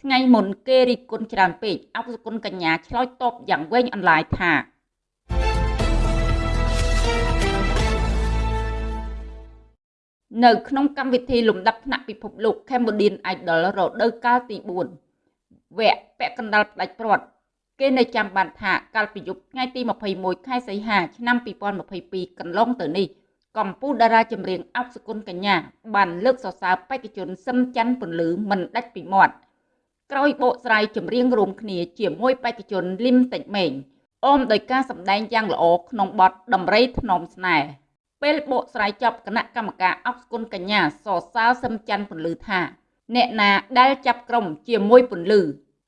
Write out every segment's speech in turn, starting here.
ថ្ងៃមុនគេរិះគន់ច្រើនពេកអុកសុគន្ធកញ្ញាឆ្លើយតបយ៉ាងវែងអន្លាយថានៅក្នុងកម្មវិធីលំដាប់ថ្នាក់ពិភពលោក Cambodian Idol រដូវកាលទី4វគ្គពាក់កណ្ដាលផ្ដាច់ព្រាត់គេនៅចាំបានថាកាលពីយប់ថ្ងៃទី21ខែសីហាឆ្នាំ2022កន្លងទៅនេះកម្ពុជាតារាចម្រៀងអុកសុគន្ធកញ្ញាបានលើកសរសើរបេក្ខជនសឹមច័ន្ទពន្លឺមិនដាច់ពីមាត់ ក្រោយបកស្រាយចម្រៀងរួមគ្នាជាមួយបេក្ខជនលឹមតិចម៉េងអមដោយការសម្ដែងយ៉ាងល្អក្នុងបទដំរីធ្នមស្នេហ៍ពេលបកស្រាយចប់គណៈកម្មការអុកសុគន្ធកញ្ញាសរសើរសឹមច័ន្ទពន្លឺថា អ្នកណាដែលចាប់ក្រុមជាមួយពន្លឺ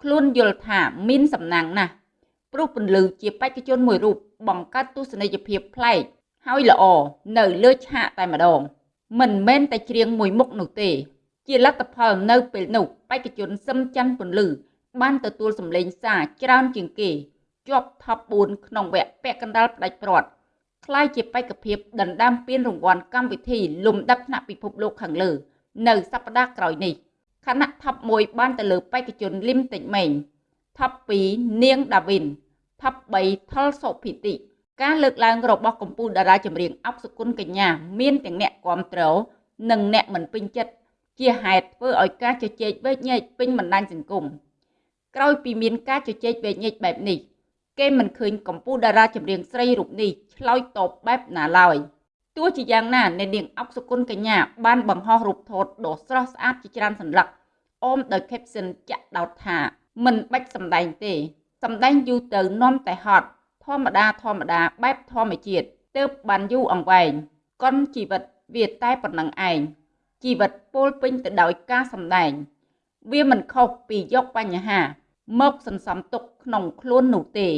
ខ្លួនយល់ថាមានសំណាងណាស់ព្រោះពន្លឺជាបេក្ខជនមួយរូបបង្កើតទស្សនីយភាពប្លែកហើយល្អនៅលើឆាកតែម្ដងមិនមែនតែច្រៀងមួយមុខនោះទេ ជាលទ្ធផលនៅពេលនោះបេក្ខជនសឹមច័ន្ទពន្លឺបានទទួលសម្លេងសារច្រើនជាងគេជាប់ថប់4ក្នុងវគ្គពាក់កណ្ដាលផ្ដាច់ព្រាត់คล้ายជាបេក្ខភាពដណ្ដើមពានរង្វាន់កម្មវិធីលំដាប់ថ្នាក់ពិភពលោកខាងលើ នៅសប្តាហ៍ក្រោយនេះខណៈថប់1បានទៅលើបេក្ខជនលឹមតិចម៉េងថប់2នាងដាវីនថប់3ថុលសុភិតិការលើកឡើងរបស់កម្ពុជាតារាចម្រៀងអុកសុគន្ធកញ្ញាមានទាំងអ្នកគ្រប់គ្រងនិងអ្នកមិនពេញចិត្ត ជាហេតុធ្វើឲ្យការជជែកវែកញែកពេញបណ្ដាញសង្គមក្រោយពីមានការជជែកវែកញែកបែបនេះគេមិនឃើញកម្ពុជាតារាចម្រៀងស្រីរូបនេះឆ្លើយតបបែបណាឡើយទោះជាយ៉ាងណាអ្នកនាងអុកសុគន្ធកញ្ញាបានបង្ហោះរូបថតដ៏ស្រស់ស្អាតជាច្រើនសន្លឹកអមដោយ caption ចាក់ដោតថា មិនបាច់សម្ដែងទេ សម្ដែងយូរទៅនាំតែហត់ធម្មតាធម្មតាបែបធម្មជាតិទើបបានយូរអង្វែងកុនជីវិតវាតែប៉ុណ្ណឹងឯង ជីវិតពោលពេញទៅដោយការសម្ដែង វាមិនខុសពីយកបញ្ហា មកសន្សំទុកក្នុងខ្លួននោះទេ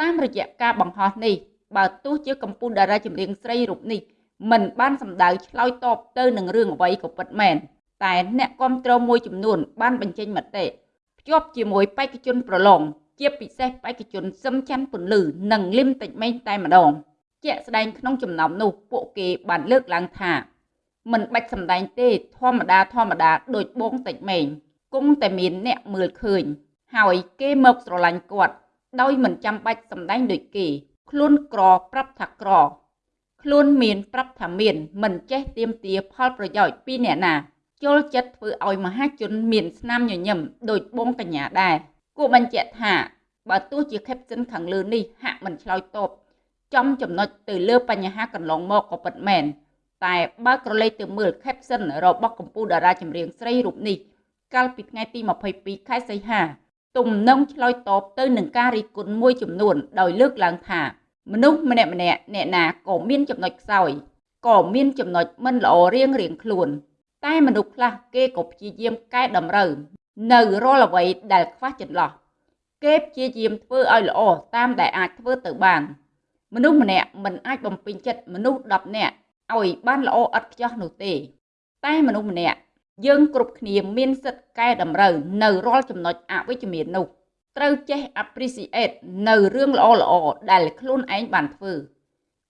តាមរយៈការបង្ហោះនេះ បើទោះជាកម្ពុជាតារាចម្រៀងស្រីរូបនេះមិនបានសម្ដៅឆ្លើយតបទៅនឹងរឿងអ្វីក៏ពិតមែនតែអ្នកគ្រប់គ្រងមួយចំនួន បានបញ្ចេញមតិភ្ជាប់ជាមួយបេក្ខជនប្រឡងជាពិសេសបេក្ខជនសឹមច័ន្ទពន្លឺនិងលឹមតិចម៉េងតែម្ដង ជាក់ស្ដែងក្នុងចំណោមនោះពួកគេបានលើកឡើងថា មិនបាច់សម្ដែងទេធម្មតាធម្មតាដូចបងតិចម៉េងគង់តែមានអ្នកមើលឃើញ ហើយគេមកស្រឡាញ់គាត់ ដោយមិនចាំបាច់សម្ដែងដូចគេ ខ្លួនក្រប្រាប់ថាក្រ ខ្លួនមានប្រាប់ថាមាន មិនចេះទៀមទាផលប្រយោជន៍ពីអ្នកណាចូលចិត្តធ្វើឲ្យមហាជនមានស្នាមញញឹមដោយបងកញ្ញាដែរគួរបញ្ជាក់ថាបើទោះជា caption ខាងលើនេះហាក់មិនឆ្លើយតបចំចំណុចទៅលើបញ្ហាកន្លងមកក៏ពិតមែន តែបើក្រឡេកទៅមើល caption របស់កម្ពុជាតារាចម្រៀងស្រីរូបនេះកាលពីថ្ងៃទី22ខែសីហាទំនងឆ្លើយតបទៅនឹងការរិះគន់មួយចំនួនដោយលើកឡើងថា មនុស្សម្នាក់ម្នាក់អ្នកណាក៏មានចំណុចខ្សោយក៏មានចំណុចមិនល្អរៀងរៀងខ្លួន តែមនុស្សខ្លះគេក៏ព្យាយាមកែតម្រូវ នៅរាល់អ្វីដែលខ្វះចន្លោះគេព្យាយាមធ្វើឲ្យល្អតាមដែលអាចធ្វើទៅបាន មនុស្សម្នាក់មិនអាចបំពេញចិត្តមនុស្ស10នាក់ ឲ្យបានល្អឥតខ្ចោះនោះទេ តែមនុស្សម្នាក់យើងគ្រប់គ្នាមានសិទ្ធិកែតម្រូវនៅរាល់ចំណុចអវិជ្ជមាននោះត្រូវចេះ appreciate នៅរឿងល្អល្អដែលខ្លួនឯងបានធ្វើ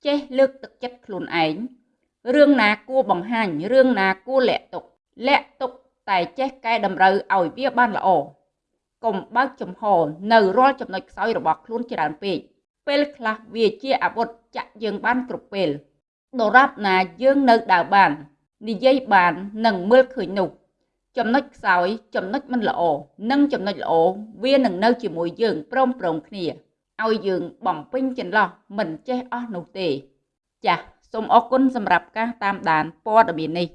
ចេះលើកទឹកចិត្តខ្លួនឯងរឿងណាគួរបង្ហាញរឿងណាគួរលាក់ទុកលាក់ទុកតែចេះកែតម្រូវឲ្យវាបានល្អកុំបើកចំហនៅរាល់ចំណុចខ្សោយរបស់ខ្លួនច្រើនពេកពេលខ្លះវាជាអាវុធចាក់យើងបានគ្រប់ពេល ដរាបណាយើងនៅដើរបាន និយាយបាននិងមើលឃើញនោះចំណុចខ្សោយចំណុចមិនល្អនិងចំណុចល្អវានឹងនៅជាមួយយើងព្រមព្រំគ្នាឲ្យយើងបំពេញចន្លោះមិនចេះអស់នោះទេ ចាសសូមអរគុណសម្រាប់ការតាមដានព័ត៌មាននេះ